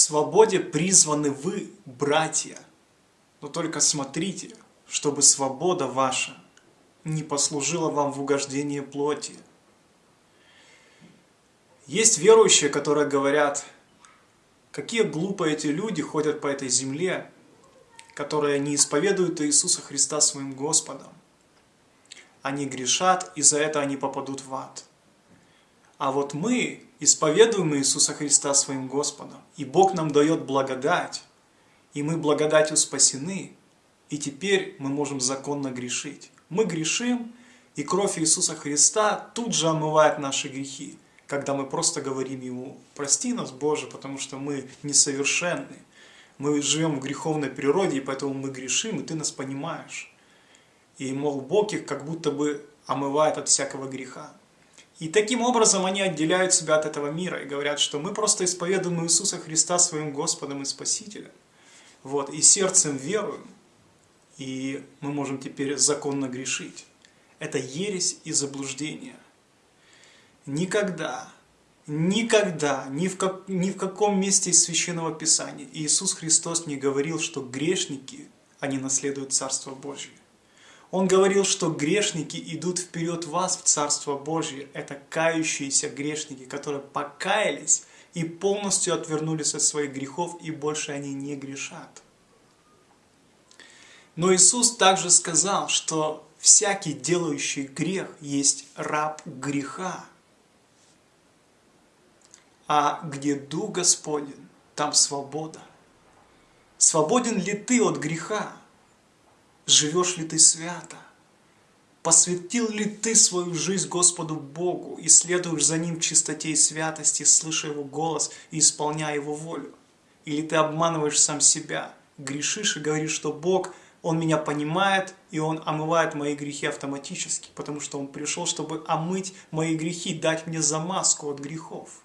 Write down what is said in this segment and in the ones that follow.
свободе призваны вы, братья. Но только смотрите, чтобы свобода ваша не послужила вам в угождение плоти. Есть верующие, которые говорят, какие глупые эти люди ходят по этой земле, которые не исповедуют Иисуса Христа своим Господом. Они грешат, и за это они попадут в ад. А вот мы исповедуем Иисуса Христа своим Господом, и Бог нам дает благодать, и мы благодатью спасены, и теперь мы можем законно грешить. Мы грешим, и кровь Иисуса Христа тут же омывает наши грехи, когда мы просто говорим Ему, прости нас, Боже, потому что мы несовершенны, мы живем в греховной природе, и поэтому мы грешим, и Ты нас понимаешь. И, мол, Бог их как будто бы омывает от всякого греха. И таким образом они отделяют себя от этого мира и говорят, что мы просто исповедуем Иисуса Христа своим Господом и Спасителем. Вот, и сердцем веруем, и мы можем теперь законно грешить. Это ересь и заблуждение. Никогда, никогда, ни в, как, ни в каком месте из Священного Писания Иисус Христос не говорил, что грешники, они наследуют Царство Божье. Он говорил, что грешники идут вперед вас в Царство Божье. Это кающиеся грешники, которые покаялись и полностью отвернулись от своих грехов, и больше они не грешат. Но Иисус также сказал, что всякий делающий грех есть раб греха. А где Дух Господень, там свобода. Свободен ли ты от греха? Живешь ли ты свято? Посвятил ли ты свою жизнь Господу Богу и следуешь за Ним в чистоте и святости, слыша Его голос и исполняя Его волю? Или ты обманываешь сам себя, грешишь и говоришь, что Бог, Он меня понимает, и Он омывает мои грехи автоматически, потому что Он пришел, чтобы омыть мои грехи, дать мне замазку от грехов.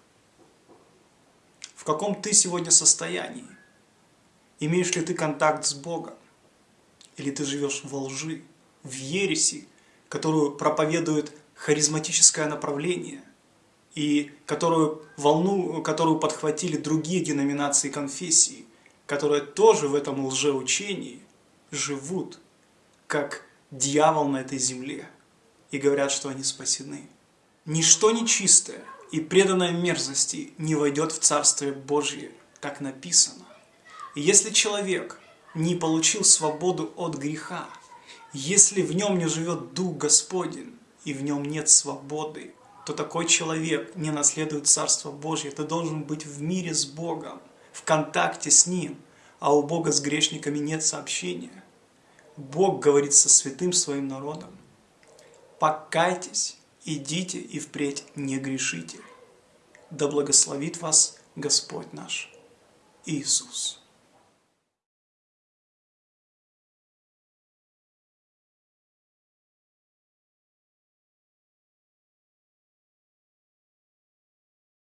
В каком ты сегодня состоянии? Имеешь ли ты контакт с Богом? Или ты живешь во лжи, в ереси, которую проповедует харизматическое направление, и которую, волну, которую подхватили другие деноминации конфессии, которые тоже в этом лжеучении живут, как дьявол на этой земле, и говорят, что они спасены. Ничто нечистое и преданное мерзости не войдет в Царствие Божье, так написано. И если человек – не получил свободу от греха, если в нем не живет Дух Господень и в нем нет свободы, то такой человек не наследует Царство Божье. Ты должен быть в мире с Богом, в контакте с Ним, а у Бога с грешниками нет сообщения. Бог говорит со святым своим народом. Покайтесь, идите и впредь не грешите. Да благословит вас Господь наш Иисус.